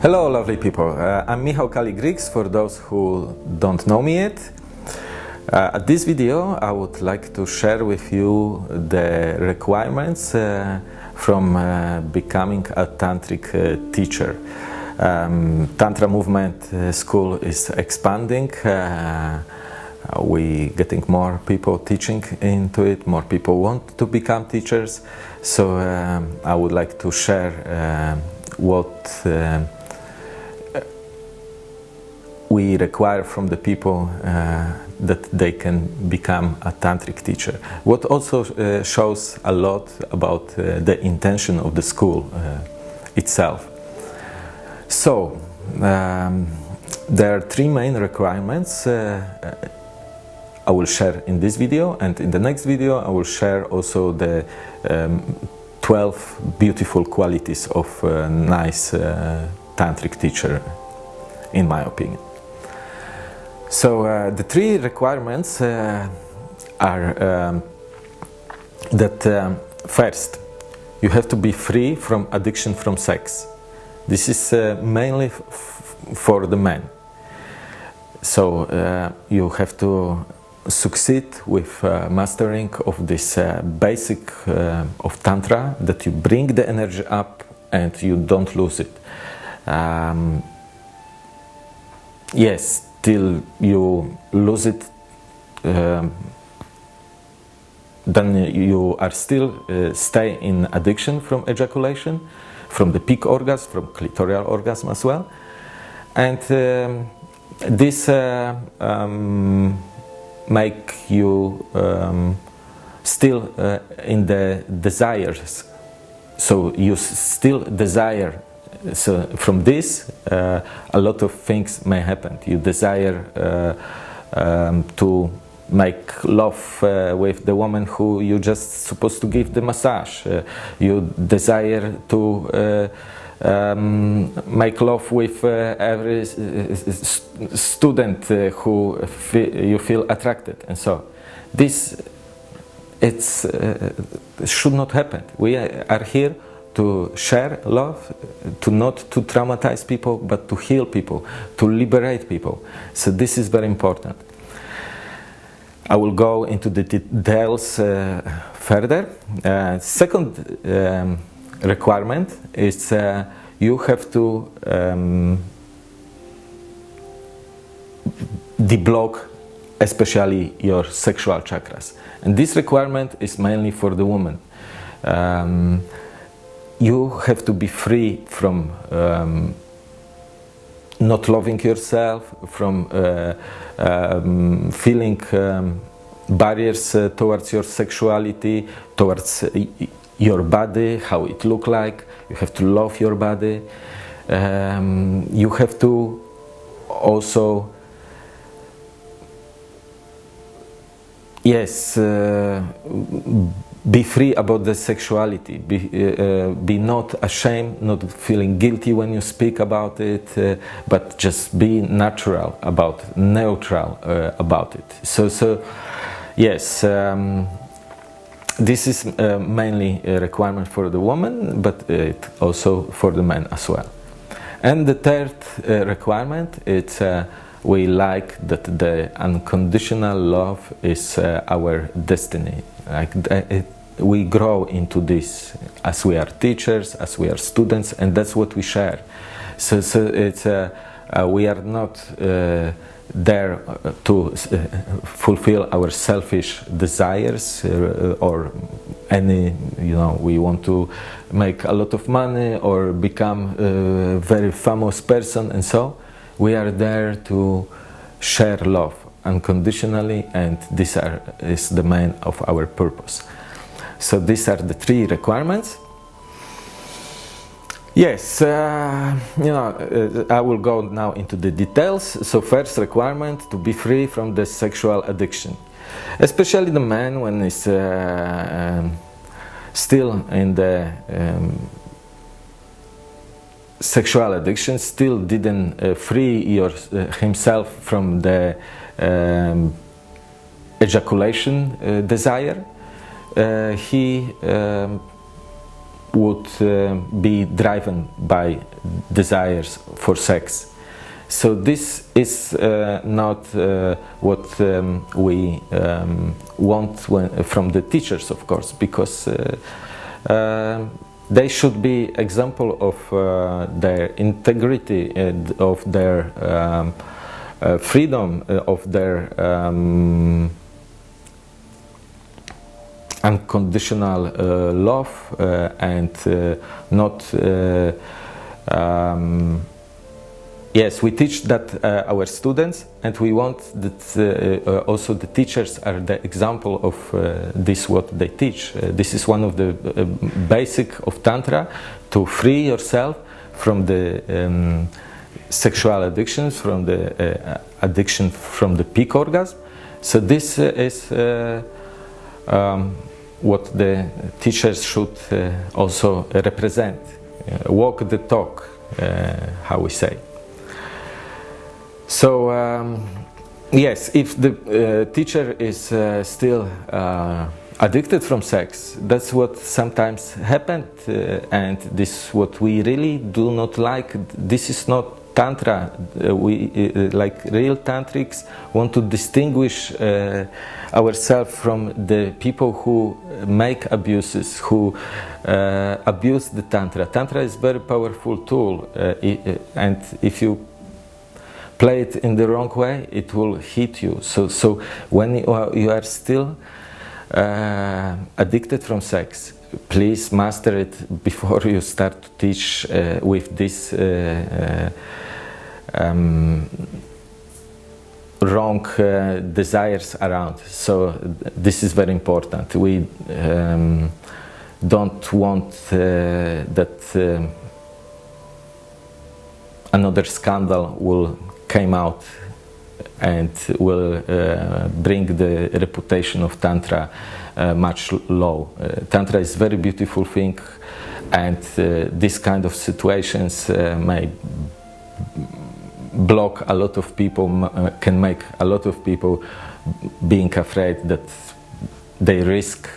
Hello, lovely people. Uh, I'm Michał Kali-Griggs for those who don't know me yet. Uh, at this video, I would like to share with you the requirements uh, from uh, becoming a tantric uh, teacher. Um, Tantra movement uh, school is expanding. We getting more people teaching into it. More people want to become teachers. So um, I would like to share what we require from the people uh, that they can become a tantric teacher. What also uh, shows a lot about uh, the intention of the school itself. So, um, there are three main requirements I will share in this video and in the next video I will share also the um, 12 beautiful qualities of a nice uh, tantric teacher in my opinion. So uh, the three requirements uh, are um, that um, first you have to be free from addiction from sex. This is uh, mainly for the men. So uh, you have to succeed with uh, mastering of this uh, basic of tantra that you bring the energy up and you don't lose it. Um, yes, till you lose it um, then you are still uh, stay in addiction from ejaculation from the peak orgasm from clitoral orgasm as well. And um, this uh, um, make you um, still uh, in the desires. So you still desire so from this uh, a lot of things may happen. You desire uh, um, to make love uh, with the woman who you just supposed to give the massage. Uh, you desire to uh, um, make love with uh, every student who you feel attracted. And so this it's should not happen. We are here to share love, to not to traumatize people, but to heal people, to liberate people. So this is very important. I will go into the details uh, further. Uh, second um, requirement is uh, you have to um, deblock especially your sexual chakras. And this requirement is mainly for the woman. Um, you have to be free from um, not loving yourself, from uh, um, feeling um, barriers uh, towards your sexuality, towards uh, your body, how it look like. You have to love your body. Um, you have to also yes uh, be free about the sexuality. Be, uh, uh, be not ashamed not feeling guilty when you speak about it uh, but just be natural about neutral uh, about it. So so yes um, this is uh, mainly a requirement for the woman but it also for the man as well. And the third uh, requirement it's we like that the unconditional love is our destiny. Like it, we grow into this as we are teachers, as we are students, and that's what we share. So, so it's uh, uh, we are not uh, there uh, to fulfill our selfish desires or any you know we want to make a lot of money or become a very famous person and so we are there to share love unconditionally and this are, is the main of our purpose. So these are the three requirements. Yes, uh, you know, uh, I will go now into the details. So first requirement to be free from the sexual addiction. Especially the man when he's uh, um, still in the um, sexual addiction, still didn't uh, free your, uh, himself from the um, ejaculation uh, desire. Uh, he um, would uh, be driven by desires for sex. So this is uh, not uh, what um, we um, want when, from the teachers, of course, because uh, uh, they should be example of uh, their integrity and of their um, freedom, of their um, unconditional uh, love uh, and uh, not um, yes we teach that our students and we want that also the teachers are the example of this what they teach. This is one of the basic of tantra to free yourself from the um, sexual addictions from the uh, addiction from the peak orgasm. So this uh, is uh, um, what the teachers should uh, also represent, uh, walk the talk, uh, how we say. So um, yes, if the uh, teacher is uh, still addicted from sex, that's what sometimes happened, and this what we really do not like. This is not tantra uh, we uh, like real tantrics want to distinguish uh, ourselves from the people who make abuses who uh, abuse the tantra. Tantra is very powerful tool uh, and if you play it in the wrong way it will hit you. So so when you are, you are still uh, addicted from sex please master it before you start to teach with this um, wrong uh, desires around. So this is very important. We um, don't want uh, that uh, another scandal will come out and will uh, bring the reputation of Tantra uh, much low. Uh, Tantra is very beautiful thing and this kind of situations may block a lot of people, uh, can make a lot of people being afraid that they risk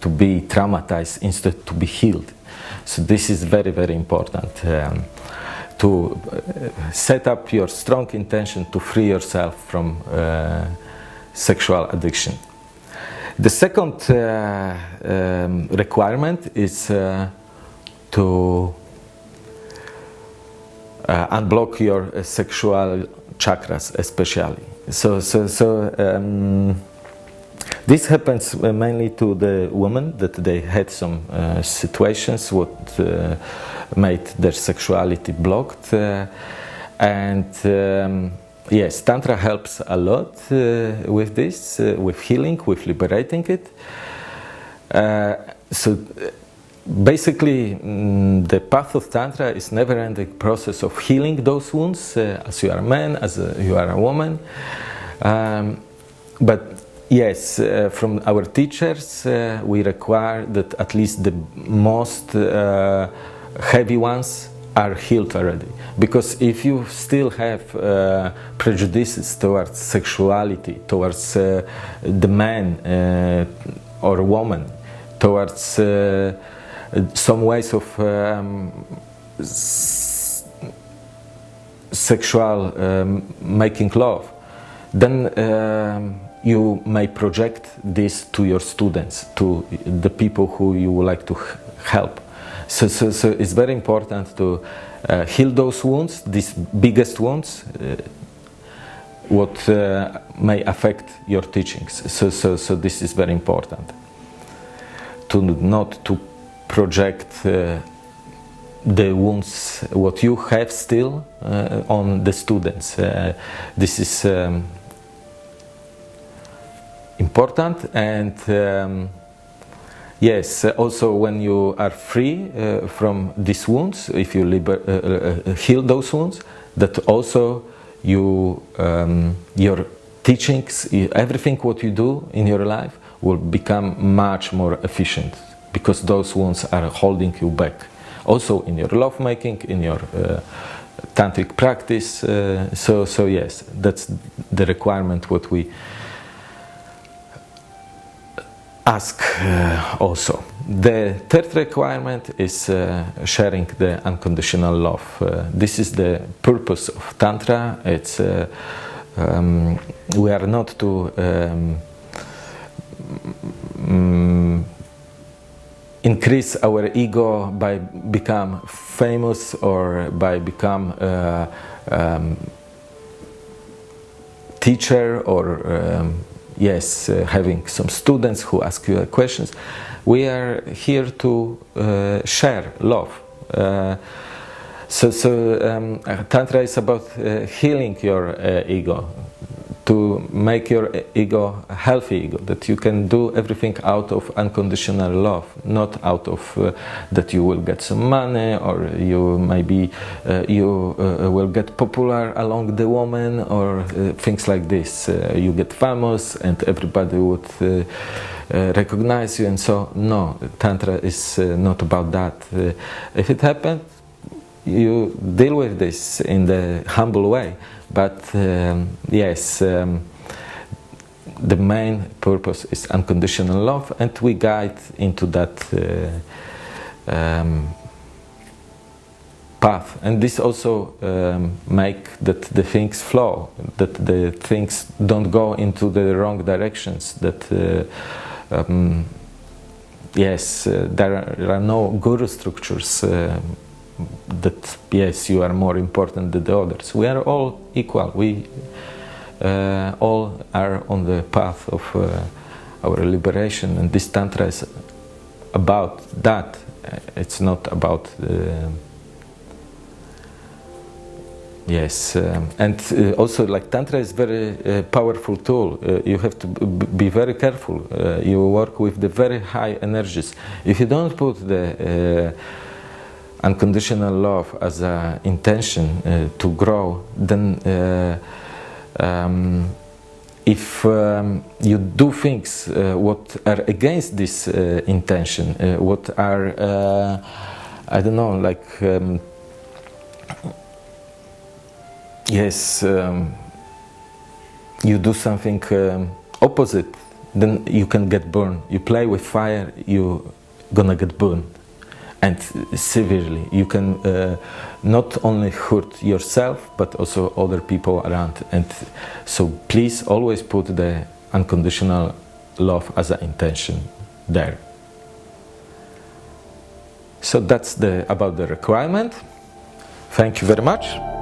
to be traumatized instead to be healed. So this is very, very important. Um, to uh, set up your strong intention to free yourself from uh, sexual addiction. The second uh, um, requirement is uh, to unblock your uh, sexual chakras especially. So, so, so um, this happens uh, mainly to the women that they had some uh, situations what uh, made their sexuality blocked uh, and um, yes tantra helps a lot with this with healing with liberating it so basically mm, the path of tantra is never ending process of healing those wounds uh, as you are a man as a, you are a woman. Um, but yes uh, from our teachers uh, we require that at least the most uh, heavy ones are healed already. Because if you still have uh, prejudices towards sexuality towards uh, the man or woman towards some ways of um, sexual um, making love, then um, you may project this to your students, to the people who you would like to help. So, so, so it's very important to uh, heal those wounds, these biggest wounds, uh, what uh, may affect your teachings. So, so, so this is very important. To not to project uh, the wounds what you have still uh, on the students. Uh, this is um, important and um, yes also when you are free uh, from these wounds if you uh, uh, heal those wounds that also you um, your teachings everything what you do in your life will become much more efficient because those wounds are holding you back. Also in your lovemaking, in your uh, tantric practice. Uh, so, so yes, that's the requirement what we ask uh, also. the third requirement is uh, sharing the unconditional love. Uh, this is the purpose of Tantra. It's uh, um, we are not to um, increase our ego by become famous or by become uh, um, teacher or um, yes uh, having some students who ask you questions. We are here to uh, share love. Uh, so, so um, tantra is about uh, healing your uh, ego to make your ego a healthy ego that you can do everything out of unconditional love not out of uh, that you will get some money or you maybe uh, you uh, will get popular along the woman or uh, things like this. Uh, you get famous and everybody would uh, recognize you and so no tantra is not about that. If it happens you deal with this in the humble way but um, yes, um, the main purpose is unconditional love, and we guide into that uh, um, path. And this also um, make that the things flow, that the things don't go into the wrong directions. That uh, um, yes, uh, there, are, there, are, no guru structures uh, that yes you are more important than the others. We are all equal. We uh, all are on the path of uh, our liberation. And this tantra is about that. It's not about uh, yes um, and uh, also like tantra is very uh, powerful tool. Uh, you have to be very careful. You work with the very high energies. If you don't put the unconditional love as an intention uh, to grow, then uh, um, if um, you do things uh, what are against this uh, intention, uh, what are, uh, I don't know, like, um, yes, um, you do something um, opposite, then you can get burned. You play with fire, you're gonna get burned and severely. You can uh, not only hurt yourself but also other people around. And so please always put the unconditional love as an intention there. So that's the about the requirement. Thank you very much.